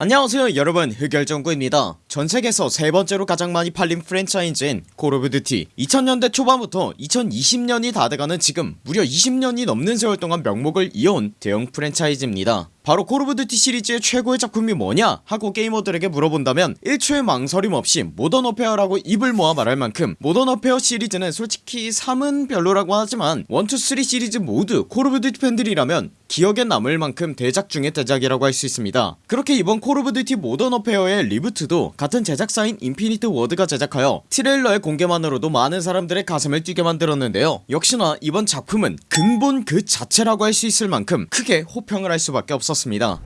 안녕하세요 여러분. 흑열전구입니다 전세계에서 세 번째로 가장 많이 팔린 프랜차이즈인 콜 오브 듀티 2000년대 초반부터 2020년이 다 돼가는 지금 무려 20년이 넘는 세월 동안 명맥을 이어온 대형 프랜차이즈입니다. 바로 콜 오브 듀티 시리즈의 최고의 작품이 뭐냐 하고 게이머들에게 물어본다면 1초의 망설임 없이 모던 워페어라고 입을 모아 말할 만큼 모던 워페어 시리즈는 솔직히 3은 별로라고 하지만 1, 2, 3 시리즈 모두 콜 오브 듀티 팬들이라면 기억에 남을 만큼 대작 중의 대작이라고 할 수 있습니다. 그렇게 이번 콜 오브 듀티 모던 워페어의 reboot도 같은 제작사인 인피니티 워드가 제작하여 트레일러의 공개만으로도 많은 사람들의 가슴을 뛰게 만들었는데요. 역시나 이번 작품은 근본 그 자체라고 할 수 있을 만큼 크게 호평을 할 수밖에 없었습니다.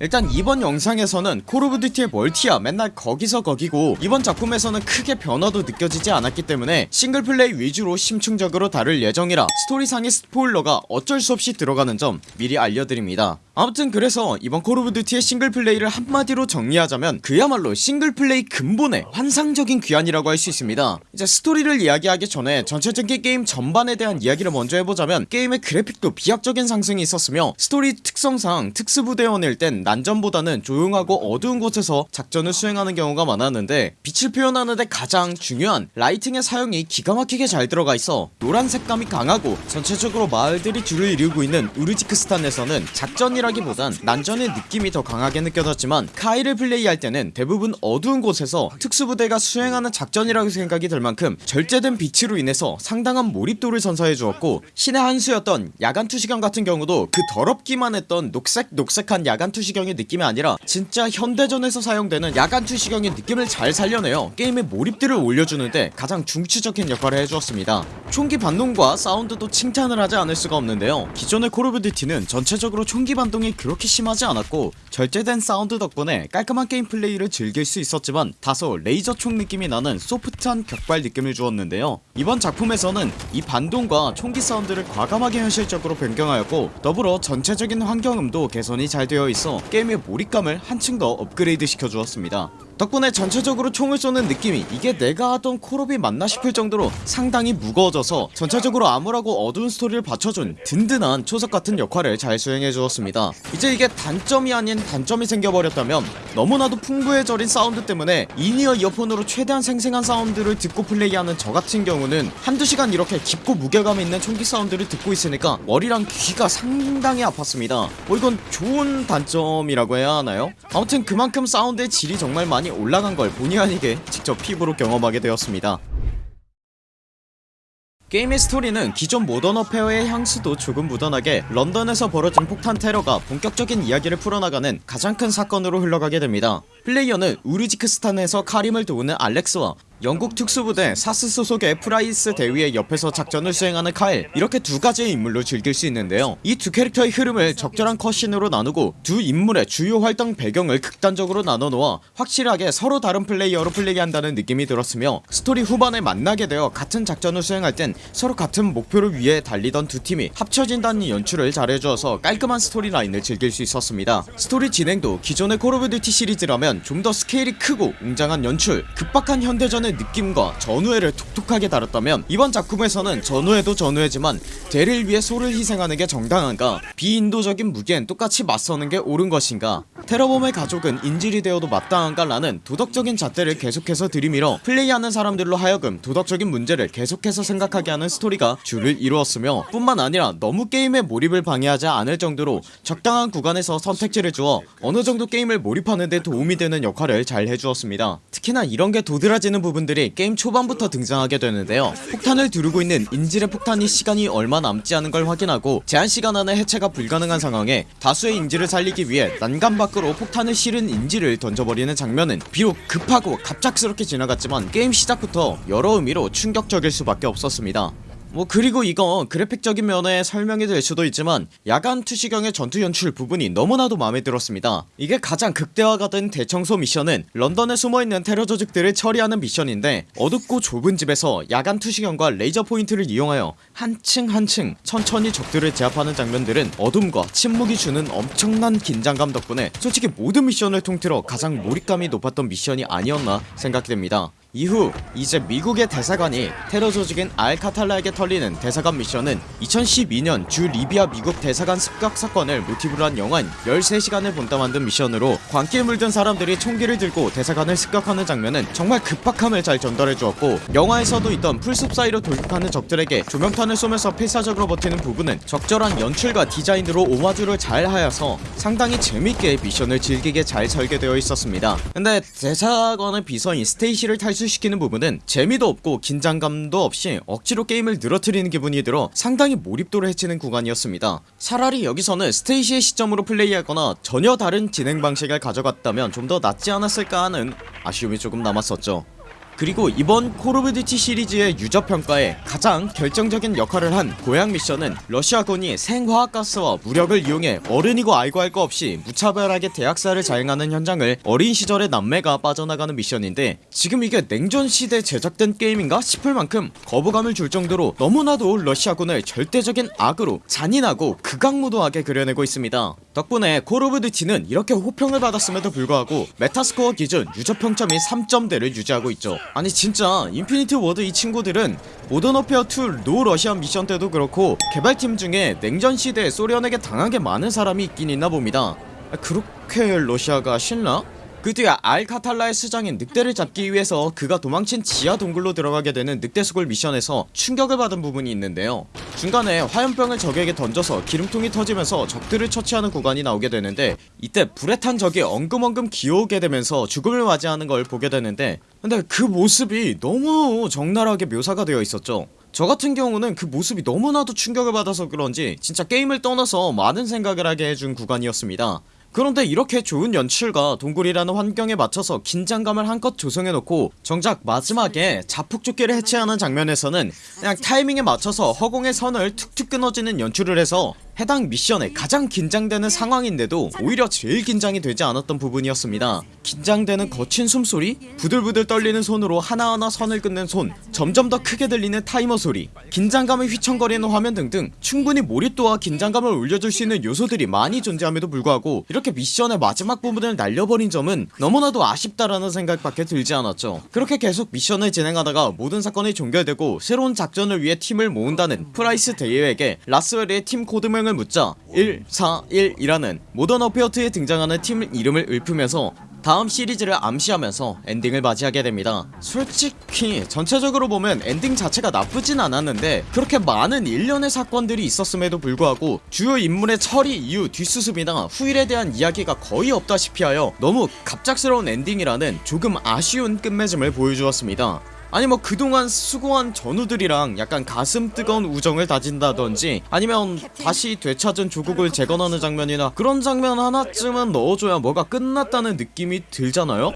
일단 이번 영상에서는 콜 오브 듀티의 멀티야 맨날 거기서 거기고 이번 작품에서는 크게 변화도 느껴지지 않았기 때문에 싱글플레이 위주로 심층적으로 다룰 예정이라 스토리상의 스포일러가 어쩔 수 없이 들어가는 점 미리 알려드립니다 아무튼 그래서 이번 콜 오브 듀티의 싱글플레이를 한마디로 정리하자면 그야말로 싱글플레이 근본의 환상적인 귀환이라고 할 수 있습니다. 이제 스토리를 이야기하기 전에 전체적인 게임 전반에 대한 이야기를 먼저 해보자면 게임의 그래픽도 비약적인 상승이 있었으며 스토리 특성상 특수부대원일 땐 난전보다는 조용하고 어두운 곳에서 작전을 수행하는 경우가 많았는데 빛을 표현하는데 가장 중요한 라이팅의 사용이 기가 막히게 잘 들어가 있어 노란 색감이 강하고 전체적으로 마을들이 줄을 이루고 있는 우르지크스탄에서는 작전이 라기보단 난전의 느낌이 더 강하게 느껴졌지만 카이를 플레이할 때는 대부분 어두운 곳에서 특수부대가 수행하는 작전이라고 생각이 들 만큼 절제된 빛으로 인해서 상당한 몰입도를 선사해 주었고 신의 한 수였던 야간 투시경 같은 경우도 그 더럽기만 했던 녹색 녹색한 야간 투시경의 느낌이 아니라 진짜 현대전에서 사용되는 야간 투시경의 느낌을 잘 살려내어 게임의 몰입도를 올려주는데 가장 중추적인 역할을 해주었습니다. 총기 반동과 사운드도 칭찬을 하지 않을 수가 없는데요. 기존의 콜 오브 듀티는 전체적으로 총기 반동 이 그렇게 심하지 않았고 절제된 사운드 덕분에 깔끔한 게임 플레이를 즐길 수 있었지만 다소 레이저 총 느낌이 나는 소프트한 격발 느낌을 주었는데요 이번 작품에서는 이 반동과 총기 사운드를 과감하게 현실적으로 변경하였고 더불어 전체적인 환경음도 개선이 잘 되어 있어 게임의 몰입감을 한층 더 업그레이드 시켜주었습니다. 덕분에 전체적으로 총을 쏘는 느낌이 이게 내가 하던 콜옵이 맞나 싶을 정도로 상당히 무거워져서 전체적으로 암울하고 어두운 스토리를 받쳐준 든든한 초석같은 역할을 잘 수행해주었습니다. 이제 이게 단점이 아닌 단점이 생겨버렸다면 너무나도 풍부해져버린 사운드 때문에 in-ear 이어폰으로 최대한 생생한 사운드를 듣고 플레이하는 저같은 경우 는 한두 시간 이렇게 깊고 무게감 있는 총기 사운드를 듣고 있으니까 머리랑 귀가 상당히 아팠습니다. 뭐 이건 좋은 단점이라고 해야 하나요? 아무튼 그만큼 사운드의 질이 정말 많이 올라간 걸 본의 아니게 직접 피부로 경험하게 되었습니다. 게임의 스토리는 기존 모던 워페어의 향수도 조금 묻어나게 런던에서 벌어진 폭탄 테러가 본격적인 이야기를 풀어나가는 가장 큰 사건으로 흘러가게 됩니다. 플레이어는 우르지크스탄에서 카림을 도우는 알렉스와 영국 특수부대 SAS 소속의 프라이스 대위의 옆에서 작전을 수행하는 카일 이렇게 두 가지의 인물로 즐길 수 있는데요. 이 두 캐릭터의 흐름을 적절한 cutscene으로 나누고 두 인물의 주요 활동 배경을 극단적으로 나눠놓아 확실하게 서로 다른 플레이어로 플레이 한다는 느낌이 들었으며 스토리 후반에 만나게 되어 같은 작전을 수행할 땐 서로 같은 목표를 위해 달리던 두 팀이 합쳐진다는 연출을 잘해주어서 깔끔한 스토리 라인을 즐길 수 있었습니다. 스토리 진행도 기존의 콜 오브 듀티 시리즈라면 좀 더 스케일이 크고 웅장한 연출 급박한 현대전 의 느낌과 전우애를 톡톡하게 다뤘다면 이번 작품에서는 전우애도 전우애지만 대를 위해 소를 희생하는 게 정당한가 비인도적인 무기엔 똑같이 맞서는 게 옳은 것인가 테러범의 가족은 인질이 되어도 마땅한가 라는 도덕적인 잣대를 계속해서 들이밀어 플레이하는 사람들로 하여금 도덕적인 문제를 계속해서 생각하게 하는 스토리가 줄을 이루었으며 뿐만 아니라 너무 게임의 몰입을 방해하지 않을 정도로 적당한 구간에서 선택지를 주어 어느정도 게임을 몰입하는데 도움이 되는 역할을 잘 해주었습니다. 특히나 이런게 도드라지는 부분 들이 게임 초반부터 등장하게 되는데요. 폭탄을 두르고 있는 인질의 폭탄이 시간이 얼마 남지 않은 걸 확인하고 제한시간 안에 해체가 불가능한 상황에 다수의 인질을 살리기 위해 난간 밖으로 폭탄을 실은 인질을 던져버리는 장면은 비록 급하고 갑작스럽게 지나갔지만 게임 시작부터 여러 의미로 충격적일 수밖에 없었습니다 뭐 그리고 이건 그래픽적인 면에 설명이 될 수도 있지만 야간 투시경의 전투 연출 부분이 너무나도 마음에 들었습니다. 이게 가장 극대화가 된 대청소 미션은 런던에 숨어있는 테러 조직들을 처리하는 미션인데 어둡고 좁은 집에서 야간 투시경과 레이저 포인트를 이용하여 한층 한층 천천히 적들을 제압하는 장면들은 어둠과 침묵이 주는 엄청난 긴장감 덕분에 솔직히 모든 미션을 통틀어 가장 몰입감이 높았던 미션이 아니었나 생각됩니다 이후 이제 미국의 대사관이 테러 조직인 알카탈라에게 털리는 대사관 미션은 2012년 주 리비아 미국 대사관 습격 사건을 모티브로 한 영화인 13시간을 본따 만든 미션으로 광기에 물든 사람들이 총기를 들고 대사관을 습격하는 장면은 정말 급박함을 잘 전달해 주었고 영화에서도 있던 풀숲 사이로 돌격하는 적들에게 조명탄을 쏘면서 필사적으로 버티는 부분은 적절한 연출과 디자인으로 오마주를 잘 하여서 상당히 재밌게 미션을 즐기게 잘 설계되어 있었습니다. 근데 대사관의 비서인 스테이시를 탈출시키는 부분은 재미도 없고 긴장감도 없이 억지로 게임을 늘어뜨리는 기분이 들어 상당히 몰입도를 해치는 구간이었습니다. 차라리 여기서는 스테이시의 시점으로 플레이하거나 전혀 다른 진행 방식을 가져갔다면 좀 더 낫지 않았을까 하는 아쉬움이 조금 남았었죠 그리고 이번 Call of Duty 시리즈의 유저평가에 가장 결정적인 역할을 한 고향 미션은 러시아군이 생화학가스와 무력을 이용해 어른이고 아이고 할 거 없이 무차별하게 대학살을 자행하는 현장을 어린 시절의 남매가 빠져나가는 미션인데 지금 이게 냉전시대 제작된 게임인가 싶을 만큼 거부감을 줄 정도로 너무나도 러시아군을 절대적인 악으로 잔인하고 극악무도하게 그려내고 있습니다. 덕분에 Call of Duty는 이렇게 호평을 받았음에도 불구하고 Metascore 기준 유저 평점이 3점대를 유지하고 있죠 아니 진짜 Infinity Ward 이 친구들은 Modern Warfare 2 No Russian 미션 때도 그렇고 개발팀 중에 냉전 시대에 소련에게 당한 게 많은 사람이 있긴 있나 봅니다 아, 그렇게 러시아가 싫나? 그 뒤에 알카탈라의 수장인 늑대를 잡기 위해서 그가 도망친 지하 동굴로 들어가게 되는 늑대소굴 미션에서 충격을 받은 부분이 있는데요. 중간에 화염병을 적에게 던져서 기름통이 터지면서 적들을 처치하는 구간이 나오게 되는데 이때 불에 탄 적이 엉금엉금 기어오게 되면서 죽음을 맞이하는 걸 보게 되는데 근데 그 모습이 너무 적나라하게 묘사가 되어 있었죠. 저 같은 경우는 그 모습이 너무나도 충격을 받아서 그런지 진짜 게임을 떠나서 많은 생각을 하게 해준 구간이었습니다 그런데 이렇게 좋은 연출과 동굴이라는 환경에 맞춰서 긴장감을 한껏 조성해놓고 정작 마지막에 자폭조끼를 해체하는 장면에서는 그냥 타이밍에 맞춰서 허공의 선을 툭툭 끊어지는 연출을 해서 해당 미션에 가장 긴장되는 상황인데도 오히려 제일 긴장이 되지 않았던 부분이었습니다. 긴장되는 거친 숨소리 부들부들 떨리는 손으로 하나하나 선을 끊는 손 점점 더 크게 들리는 타이머 소리 긴장감을 휘청거리는 화면 등등 충분히 몰입도와 긴장감을 올려줄 수 있는 요소들이 많이 존재함에도 불구하고 이렇게 미션의 마지막 부분을 날려버린 점은 너무나도 아쉽다라는 생각밖에 들지 않았죠. 그렇게 계속 미션을 진행하다가 모든 사건이 종결되고 새로운 작전을 위해 팀을 모은다는 프라이스 대위에게 라스웰이 팀 코드명을 묻자 141이라는 모던 어페어트에 등장하는 팀 이름을 읊으면서 다음 시리즈를 암시하면서 엔딩을 맞이하게 됩니다 솔직히 전체적으로 보면 엔딩 자체가 나쁘진 않았는데 그렇게 많은 일련의 사건들이 있었음에도 불구하고 주요 인물의 처리 이후 뒷수습이나 후일에 대한 이야기가 거의 없다시피 하여 너무 갑작스러운 엔딩이라는 조금 아쉬운 끝맺음을 보여주었습니다 아니 뭐 그동안 수고한 전우들이랑 약간 가슴 뜨거운 우정을 다진다던지 아니면 다시 되찾은 조국을 재건하는 장면이나 그런 장면 하나쯤은 넣어줘야 뭐가 끝났다는 느낌이 들잖아요?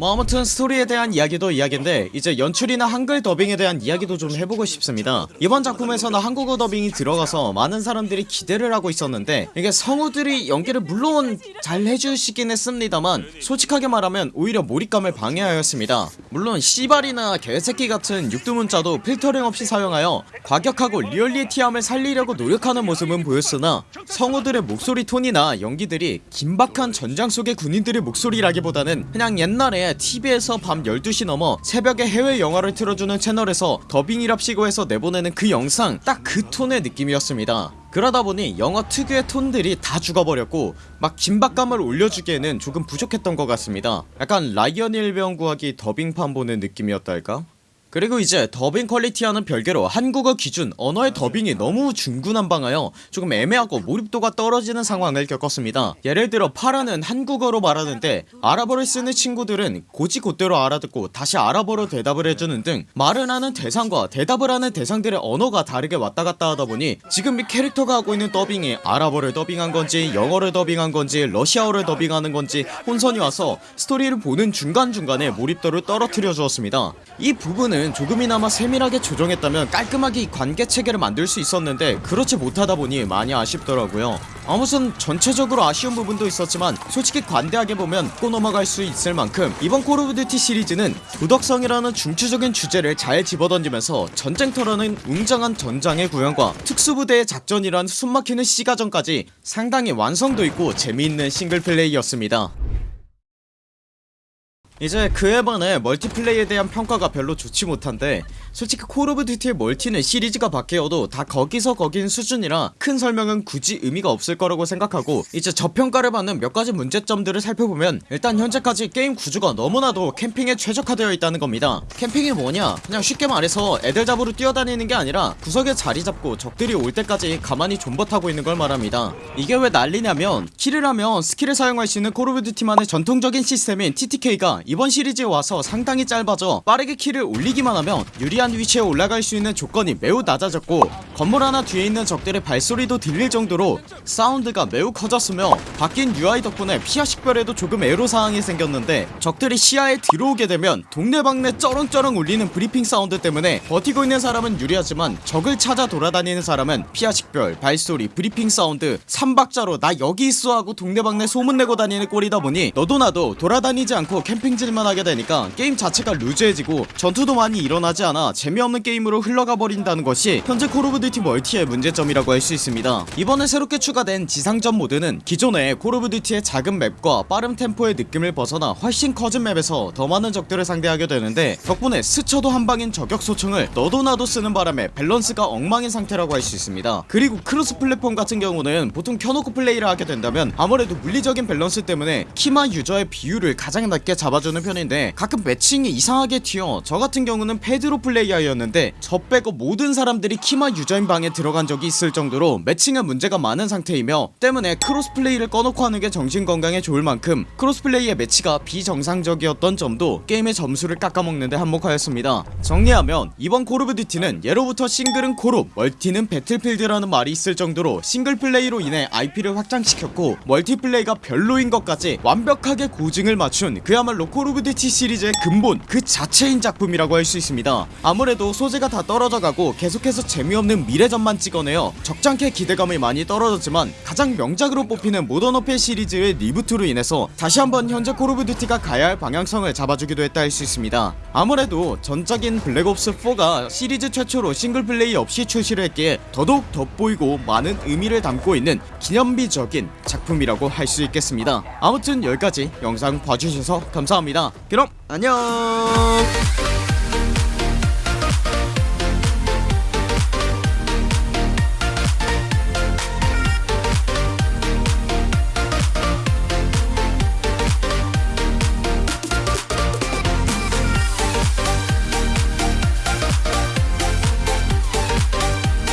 뭐 아무튼 스토리에 대한 이야기도 이야기인데 이제 연출이나 한글 더빙에 대한 이야기도 좀 해보고 싶습니다. 이번 작품에서는 한국어 더빙이 들어가서 많은 사람들이 기대를 하고 있었는데 이게 성우들이 연기를 물론 잘 해주시긴 했습니다만 솔직하게 말하면 오히려 몰입감을 방해하였습니다. 물론 씨발이나 개새끼 같은 육두문자도 필터링 없이 사용하여 과격하고 리얼리티함을 살리려고 노력하는 모습은 보였으나 성우들의 목소리 톤이나 연기들이 긴박한 전장 속의 군인들의 목소리라기보다는 그냥 옛날에 TV에서 밤 12시 넘어 새벽에 해외 영화를 틀어주는 채널에서 더빙이랍시고 해서 내보내는 그 영상 딱 그 톤의 느낌이었습니다 그러다보니 영화 특유의 톤들이 다 죽어버렸고 막 긴박감을 올려주기에는 조금 부족했던 것 같습니다 약간 라이언 일병 구하기 더빙판 보는 느낌이었달까? 그리고 이제 더빙 퀄리티와는 별개로 한국어 기준 언어의 더빙이 너무 중구난방하여 조금 애매하고 몰입도가 떨어지는 상황을 겪었습니다. 예를 들어 파라는 한국어로 말하는데 아랍어를 쓰는 친구들은 곧이곧대로 알아듣고 다시 아랍어로 대답을 해주는 등 말을 하는 대상과 대답을 하는 대상들의 언어가 다르게 왔다갔다 하다보니 지금 이 캐릭터가 하고 있는 더빙이 아랍어를 더빙한 건지 영어를 더빙한 건지 러시아어를 더빙하는 건지 혼선이 와서 스토리를 보는 중간중간에 몰입도를 떨어뜨려 주었습니다. 이 부분은 조금이나마 세밀하게 조정했다면 깔끔하게 이 관계 체계를 만들 수 있었는데 그렇지 못하다 보니 많이 아쉽더라고요. 아무튼 전체적으로 아쉬운 부분도 있었지만 솔직히 관대하게 보면 보고 넘어갈 수 있을 만큼 이번 Call of Duty 시리즈는 도덕성이라는 중추적인 주제를 잘 집어던지면서 전쟁터라는 웅장한 전장의 구현과 특수부대의 작전이란 숨막히는 시가전까지 상당히 완성도 있고 재미있는 싱글플레이였습니다 이제 그에 반해 멀티플레이에 대한 평가가 별로 좋지 못한데 솔직히 Call of Duty의 멀티는 시리즈가 바뀌어도 다 거기서 거긴 수준이라 큰 설명은 굳이 의미가 없을 거라고 생각하고 이제 저평가를 받는 몇 가지 문제점들을 살펴보면 일단 현재까지 게임 구조가 너무나도 캠핑에 최적화되어 있다는 겁니다. 캠핑이 뭐냐? 그냥 쉽게 말해서 애들 잡으러 뛰어다니는 게 아니라 구석에 자리 잡고 적들이 올 때까지 가만히 존버 타고 있는 걸 말합니다. 이게 왜 난리냐면 kill을 하면 skill을 사용할 수 있는 Call of Duty만의 전통적인 시스템인 TTK가 이번 시리즈에 와서 상당히 짧아져 빠르게 kill을 올리기만 하면 유리한 위치에 올라갈 수 있는 조건이 매우 낮아졌고 건물 하나 뒤에 있는 적들의 발소리도 들릴 정도로 사운드가 매우 커졌으며 바뀐 UI 덕분에 피아 식별에도 조금 애로사항이 생겼는데 적들이 시야에 들어오게 되면 동네방네 쩌렁쩌렁 울리는 브리핑 사운드 때문에 버티고 있는 사람은 유리하지만 적을 찾아 돌아다니는 사람은 피아 식별, 발소리, 브리핑 사운드 3박자로 나 여기 있어 하고 동네방네 소문내고 다니는 꼴이다 보니 너도 나도 돌아다니지 않고 캠핑 질만 하게 되니까 게임 자체가 루즈해지고 전투도 많이 일어나지 않아 재미없는 게임으로 흘러가 버린다는 것이 현재 Call of Duty 멀티의 문제점이라고 할 수 있습니다. 이번에 새롭게 추가된 지상전 모드는 기존의 Call of Duty의 작은 맵과 빠른 템포의 느낌을 벗어나 훨씬 커진 맵에서 더 많은 적들을 상대하게 되는데 덕분에 스쳐도 한방인 저격 소총을 너도 나도 쓰는 바람에 밸런스가 엉망인 상태라고 할 수 있습니다. 그리고 cross platform 같은 경우는 보통 켜놓고 플레이를 하게 된다면 아무래도 물리적인 밸런스 때문에 키마 유저의 비율을 가장 낮게 잡아주 는 편인데 가끔 매칭이 이상하게 튀어 저 같은 경우는 패드로 플레이하였는데 저 빼고 모든 사람들이 키마 유저인 방에 들어간 적이 있을 정도로 매칭에 문제가 많은 상태이며 때문에 cross play를 꺼놓고 하는 게 정신건강에 좋을 만큼 cross play의 매치가 비정상적이었던 점도 게임의 점수를 깎아먹는데 한몫하였습니다. 정리하면 이번 Call of Duty는 예로부터 싱글은 콜옵 멀티는 Battlefield라는 말이 있을 정도로 single play로 인해 IP를 확장시켰고 multiplay가 별로인 것까지 완벽하게 고증을 맞춘 그야말로 Call of Duty 시리즈의 근본 그 자체인 작품이라고 할 수 있습니다. 아무래도 소재가 다 떨어져가고 계속해서 재미없는 미래전만 찍어내어 적잖게 기대감이 많이 떨어졌지만 가장 명작으로 뽑히는 Modern Warfare 시리즈의 reboot로 인해서 다시 한번 현재 Call of Duty가 가야 할 방향성을 잡아주기도 했다 할 수 있습니다. 아무래도 전작인 Black Ops4가 시리즈 최초로 single play 없이 출시를 했기에 더더욱 돋보이고 많은 의미를 담고 있는 기념비적인 작품이라고 할 수 있겠습니다. 아무튼 여기까지 영상 봐주셔서 감사합니다. 그럼 안녕